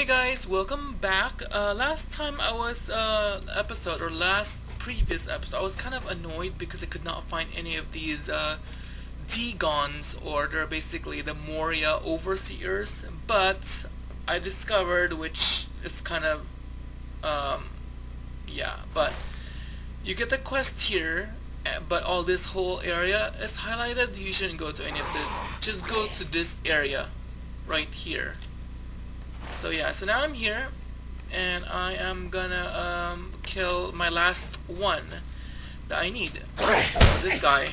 Hey guys, welcome back. Uh, last time I was, uh, episode, or last previous episode, I was kind of annoyed because I could not find any of these, uh, Degons, or they're basically the Moria Overseers, but I discovered, which is kind of, um, yeah, but you get the quest here, eh, but all this whole area is highlighted. You shouldn't go to any of this. Just go to this area, right here. So yeah, so now I'm here, and I am gonna um, kill my last one that I need. This guy.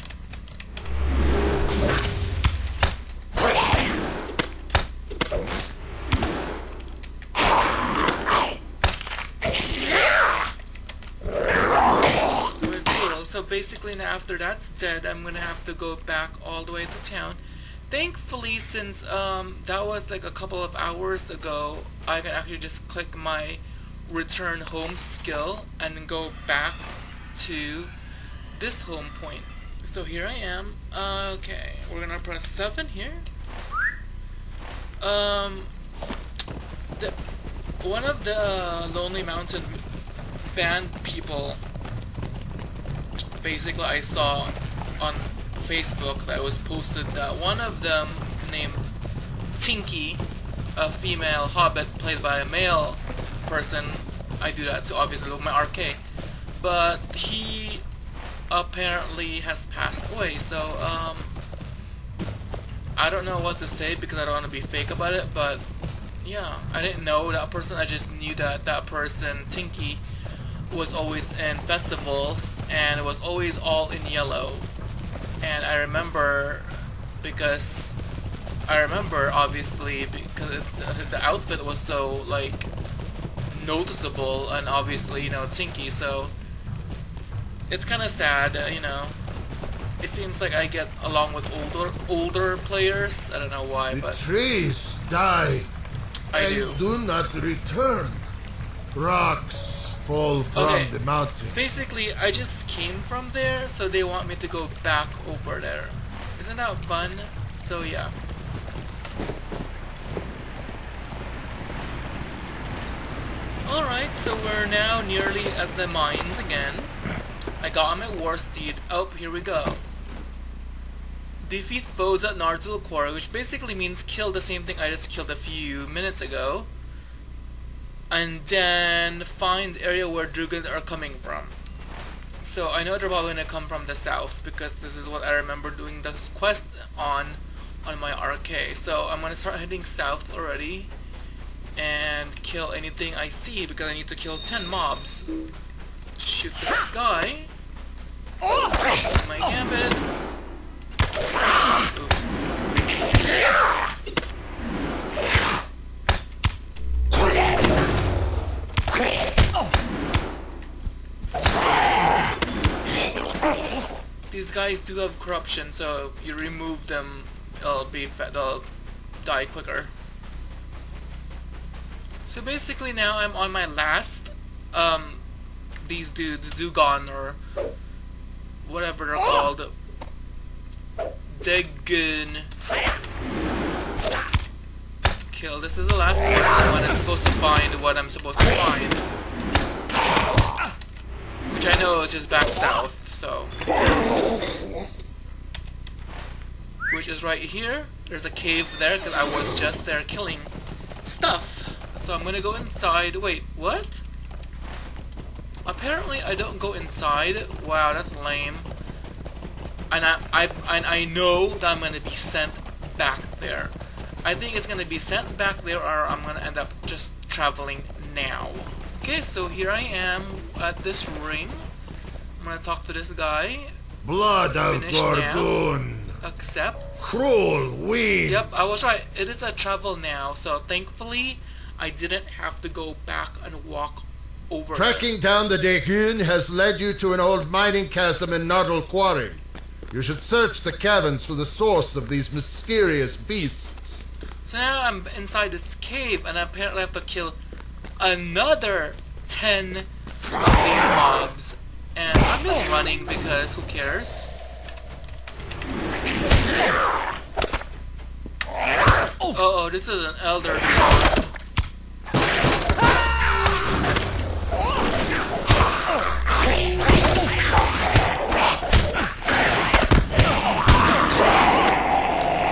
So basically, now after that's dead, I'm gonna have to go back all the way to town thankfully since um, that was like a couple of hours ago I can actually just click my return home skill and go back to this home point. So here I am. Okay we're gonna press 7 here. Um the one of the Lonely Mountain band people basically I saw on Facebook that was posted that one of them named Tinky, a female hobbit played by a male person, I do that to obviously with my RK, but he apparently has passed away, so um, I don't know what to say because I don't want to be fake about it, but yeah, I didn't know that person, I just knew that that person, Tinky, was always in festivals and was always all in yellow and I remember because I remember obviously because the outfit was so like noticeable and obviously you know Tinky so it's kind of sad uh, you know. It seems like I get along with older older players. I don't know why the but trees die. I and do. do not return. Rocks fall from Okay. the mountain. Basically, I just came from there, so they want me to go back over there. Isn't that fun? So yeah. Alright, so we're now nearly at the mines again. I got my war steed. Oh, here we go. Defeat foes at Nardul Quarry, which basically means kill the same thing I just killed a few minutes ago and then find area where Drugan are coming from. So I know they're probably gonna come from the south because this is what I remember doing this quest on on my RK. So I'm gonna start heading south already and kill anything I see because I need to kill 10 mobs. Shoot this guy. My gambit. These guys do have corruption, so you remove them, they'll be they'll die quicker. So basically now I'm on my last, um, these dudes, Dugon or whatever they're called. Degun. Kill. This is the last one I'm supposed to find what I'm supposed to find. Which I know is just back south, so. Which is right here. There's a cave there because I was just there killing stuff. So I'm gonna go inside. Wait, what? Apparently I don't go inside. Wow, that's lame. And I, I, and I know that I'm gonna be sent back there. I think it's gonna be sent back there or I'm gonna end up just traveling now. Okay, so here I am at this ring. I'm gonna talk to this guy. Blood of. Gorgon. Accept. Cruel weeds. Yep, I was right. It is a travel now, so thankfully I didn't have to go back and walk over there. Trekking down the Degun has led you to an old mining chasm in Nardal Quarry. You should search the caverns for the source of these mysterious beasts. So now I'm inside this cave and I apparently have to kill another 10 of these mobs. I'm just running because who cares? Uh oh, this is an elder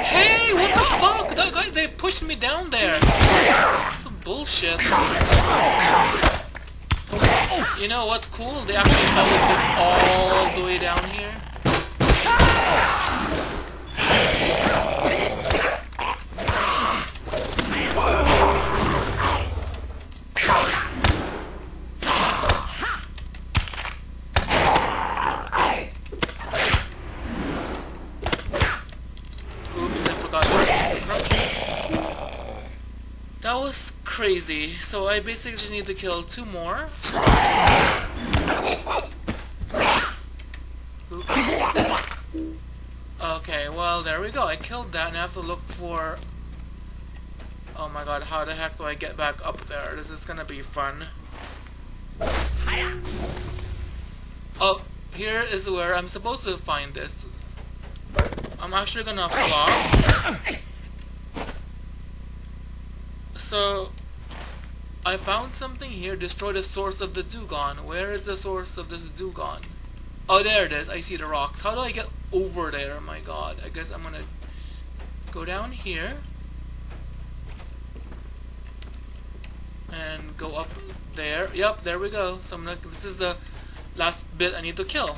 Hey, what the fuck? They pushed me down there. Some bullshit. You know what's cool? They actually followed all the way down here. Oops, I forgot. That was crazy. So I basically just need to kill two more. Oops. Okay, well there we go. I killed that and I have to look for... Oh my god, how the heck do I get back up there? This is gonna be fun. Oh, here is where I'm supposed to find this. I'm actually gonna flop. So, I found something here. Destroy the source of the Dugon. Where is the source of this Dugon? Oh, there it is. I see the rocks. How do I get over there? Oh my god. I guess I'm gonna go down here. And go up there. Yep, there we go. So I'm gonna, this is the last bit I need to kill.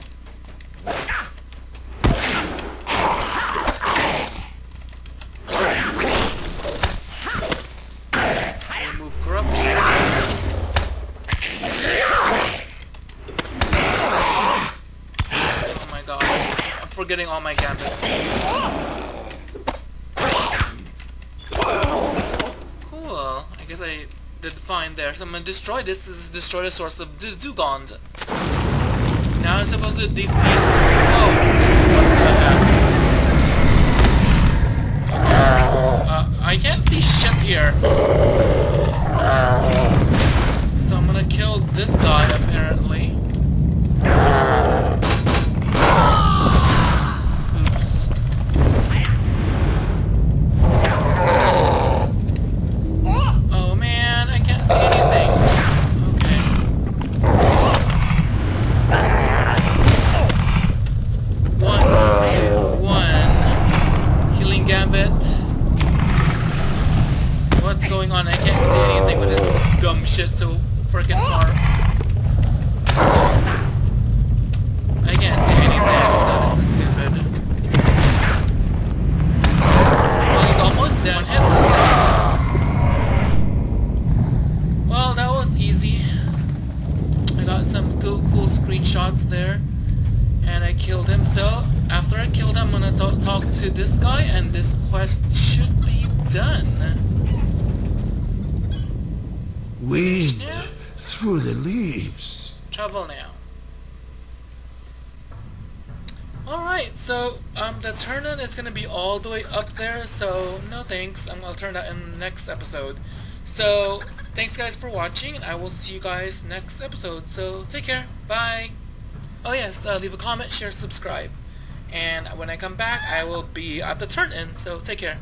Remove corruption. Oh my god. I'm forgetting all my gambits. Cool. I guess I did fine there. So I'm gonna destroy this. This is destroy the source of the Dugond. Now I'm supposed to defeat. Oh, what the heck? Uh, I can't see shit here. So I'm gonna kill this guy apparently. Oops. Oh man, I can't see anything. Okay. One, two, one. Healing gambit. What's going on? I can't see anything with this dumb shit so freaking far. I can't see anything, so this is stupid. Well, he's almost dead. Hit this guy. Well, that was easy. I got some cool, cool screenshots there. And I killed him. So, after I killed him, I'm gonna talk, talk to this guy, and this quest should be done. Weed through the leaves. Travel now. Alright, so um, the turn-in is going to be all the way up there, so no thanks. Um, I'll turn that in the next episode. So, thanks guys for watching, and I will see you guys next episode. So, take care. Bye. Oh yes, uh, leave a comment, share, subscribe. And when I come back, I will be at the turn-in, so take care.